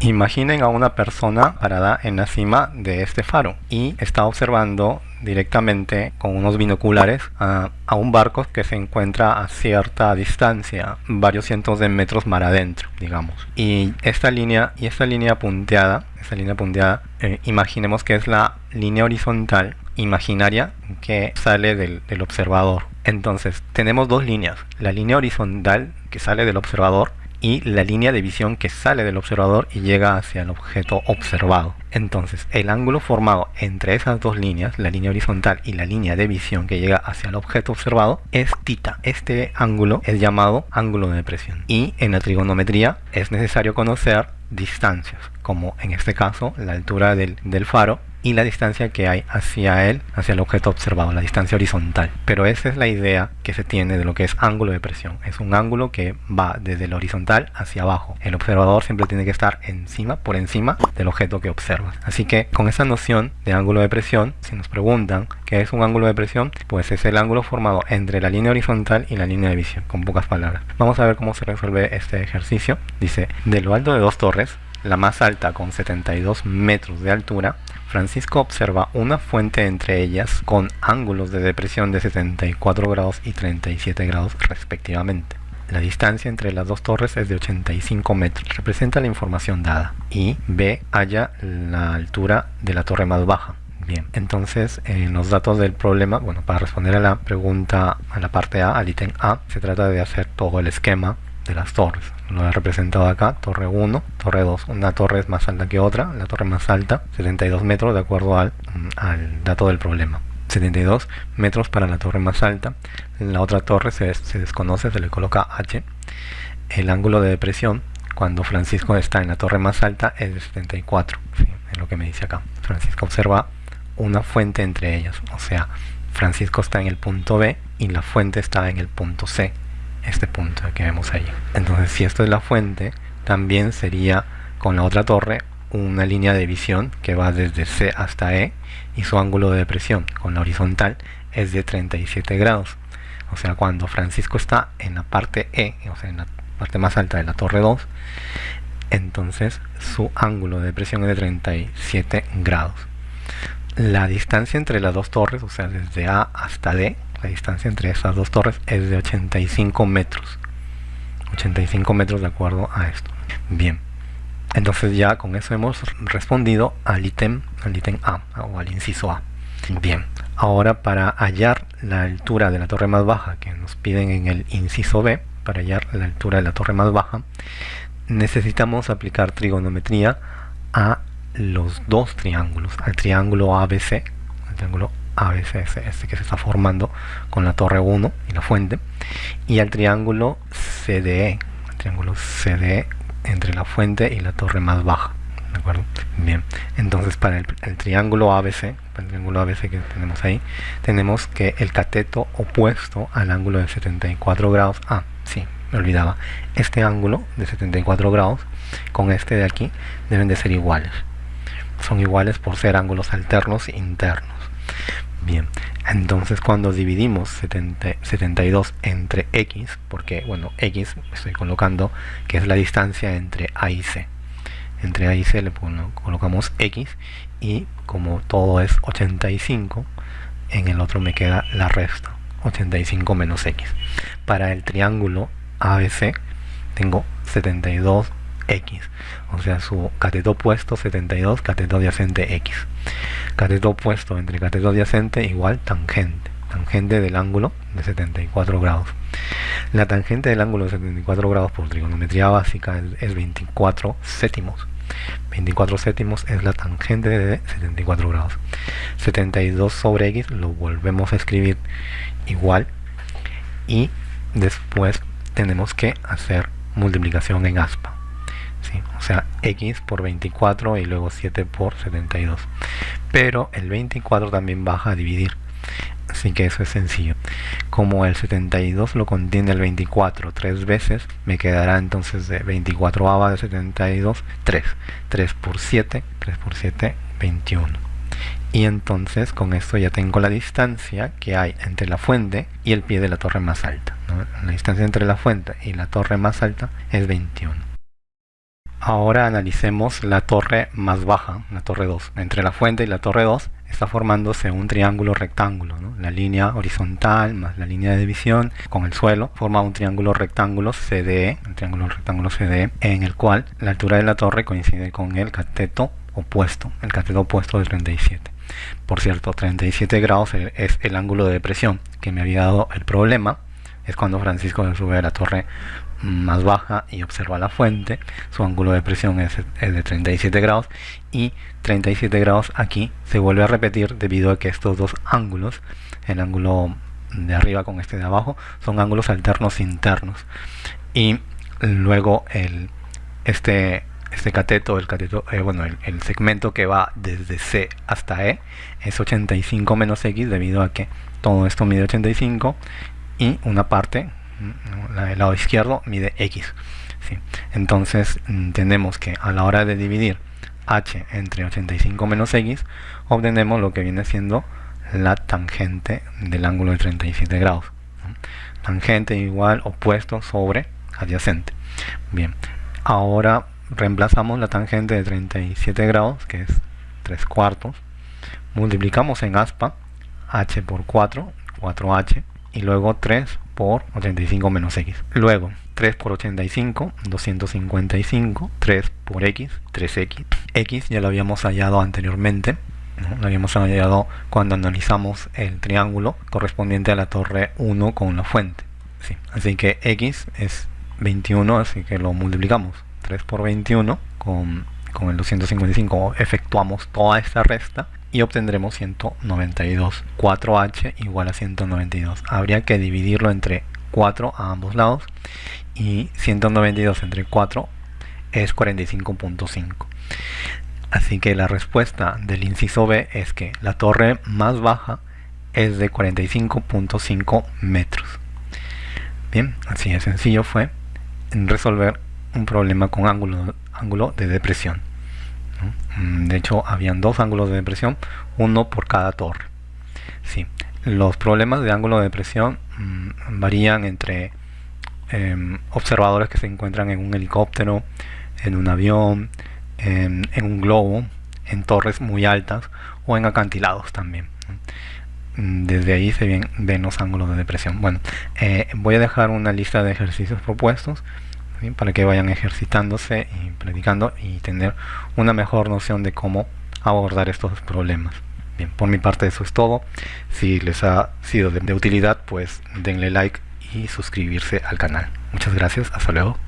Imaginen a una persona parada en la cima de este faro y está observando directamente con unos binoculares a, un barco que se encuentra a cierta distancia, varios cientos de metros mar adentro, digamos. Y esta línea, y esta línea punteada, esta línea punteada, eh, imaginemos que es la línea horizontal imaginaria que sale del, del observador. Entonces, tenemos dos líneas, la línea horizontal que sale del observador y la línea de visión que sale del observador y llega hacia el objeto observado. Entonces, el ángulo formado entre esas dos líneas, la línea horizontal y la línea de visión que llega hacia el objeto observado, es tita. Este ángulo es llamado ángulo de depresión. Y en la trigonometría es necesario conocer distancias, como en este caso la altura del, del faro y la distancia que hay hacia él, hacia el objeto observado, la distancia horizontal. Pero esa es la idea que se tiene de lo que es ángulo de presión. Es un ángulo que va desde el horizontal hacia abajo. El observador siempre tiene que estar encima, por encima del objeto que observas. Así que con esa noción de ángulo de presión, si nos preguntan qué es un ángulo de presión, pues es el ángulo formado entre la línea horizontal y la línea de visión, con pocas palabras. Vamos a ver cómo se resuelve este ejercicio. Dice, de lo alto de dos torres, la más alta con 72 metros de altura, Francisco observa una fuente entre ellas con ángulos de depresión de 74 grados y 37 grados respectivamente. La distancia entre las dos torres es de 85 metros. Representa la información dada. Y B halla la altura de la torre más baja. Bien, entonces en los datos del problema, bueno, para responder a la pregunta, a la parte A, al ítem A, se trata de hacer todo el esquema de las torres. Lo he representado acá, torre 1, torre 2. Una torre es más alta que otra, la torre más alta, 72 metros de acuerdo al, al dato del problema. 72 metros para la torre más alta. La otra torre se, se desconoce, se le coloca H. El ángulo de depresión cuando Francisco está en la torre más alta es de 74. Es lo que me dice acá. Francisco observa una fuente entre ellas. O sea, Francisco está en el punto B y la fuente está en el punto C este punto que vemos ahí. Entonces si esto es la fuente, también sería con la otra torre una línea de visión que va desde C hasta E y su ángulo de depresión con la horizontal es de 37 grados. O sea, cuando Francisco está en la parte E, o sea, en la parte más alta de la torre 2, entonces su ángulo de depresión es de 37 grados. La distancia entre las dos torres, o sea, desde A hasta D, la distancia entre estas dos torres es de 85 metros. 85 metros de acuerdo a esto. Bien. Entonces ya con eso hemos respondido al ítem al ítem A o al inciso A. Bien. Ahora para hallar la altura de la torre más baja que nos piden en el inciso B para hallar la altura de la torre más baja necesitamos aplicar trigonometría a los dos triángulos al triángulo ABC el triángulo ABCS que se está formando con la torre 1 y la fuente y al triángulo CDE el triángulo CDE entre la fuente y la torre más baja ¿de acuerdo? bien entonces para el, triángulo ABC para el triángulo ABC que tenemos ahí tenemos que el cateto opuesto al ángulo de 74 grados ah sí me olvidaba este ángulo de 74 grados con este de aquí deben de ser iguales son iguales por ser ángulos alternos internos Bien, entonces cuando dividimos 72 entre x, porque bueno, x estoy colocando que es la distancia entre a y c. Entre a y c le colocamos x y como todo es 85, en el otro me queda la resta, 85 menos x. Para el triángulo ABC tengo 72 x, o sea su cateto opuesto 72, cateto adyacente x. Cateto opuesto entre cateto adyacente igual tangente, tangente del ángulo de 74 grados. La tangente del ángulo de 74 grados por trigonometría básica es 24 séptimos. 24 séptimos es la tangente de 74 grados. 72 sobre x lo volvemos a escribir igual y después tenemos que hacer multiplicación en aspa o sea x por 24 y luego 7 por 72 pero el 24 también baja a dividir así que eso es sencillo. Como el 72 lo contiene el 24 tres veces me quedará entonces de 24 ava de 72 3 3 por 7 3 por 7 21 y entonces con esto ya tengo la distancia que hay entre la fuente y el pie de la torre más alta la distancia entre la fuente y la torre más alta es 21 Ahora analicemos la torre más baja, la torre 2. Entre la fuente y la torre 2 está formándose un triángulo rectángulo. La línea horizontal más la línea de división con el suelo forma un triángulo rectángulo CDE, un triángulo rectángulo CDE, en el cual la altura de la torre coincide con el cateto opuesto, el cateto opuesto de 37. Por cierto, 37 grados es el ángulo de depresión que me había dado el problema. Es cuando Francisco sube a la torre más baja y observa la fuente, su ángulo de presión es, de 37 grados y 37 grados aquí se vuelve a repetir debido a que estos dos ángulos, el ángulo de arriba con este de abajo, son ángulos alternos internos. Y luego el, este, este cateto, el cateto, eh, bueno, el, el, segmento que va desde C hasta E es 85 menos X debido a que todo esto mide 85 y una parte el lado izquierdo mide x. Entonces mm, tenemos que a la hora de dividir h entre 85 menos x, obtenemos lo que viene siendo la tangente del ángulo de 37 grados. Tangente igual opuesto sobre adyacente. Bien, ahora reemplazamos la tangente de 37 grados, que es 3 cuartos. Multiplicamos en aspa h por 4, 4h, y luego 3 por 85 menos x. Luego 3 por 85, 255, 3 por x, 3x. x ya lo habíamos hallado anteriormente, lo habíamos hallado cuando analizamos el triángulo correspondiente a la torre 1 con la fuente. Sí. Así que x es 21, así que lo multiplicamos. 3 por 21 con, con el 255 efectuamos toda esta resta y obtendremos 192. 4h igual a 192. Habría que dividirlo entre 4 a ambos lados y 192 entre 4 es 45.5. Así que la respuesta del inciso B es que la torre más baja es de 45.5 metros. Bien, así de sencillo fue resolver un problema con ángulo, ángulo de depresión. Mm, de hecho, habían dos ángulos de depresión, uno por cada torre. Sí. Los problemas de ángulo de depresión mm, varían entre em, observadores que se encuentran en un helicóptero, en un avión, en, un globo, en torres muy altas o en acantilados también. Mm, desde ahí se ven, ven los ángulos de depresión. Bueno, eh, voy a dejar una lista de ejercicios propuestos para que vayan ejercitándose y practicando y tener una mejor noción de cómo abordar estos problemas. Bien, por mi parte eso es todo. Si les ha sido de utilidad, pues denle like y suscribirse al canal. Muchas gracias, hasta luego.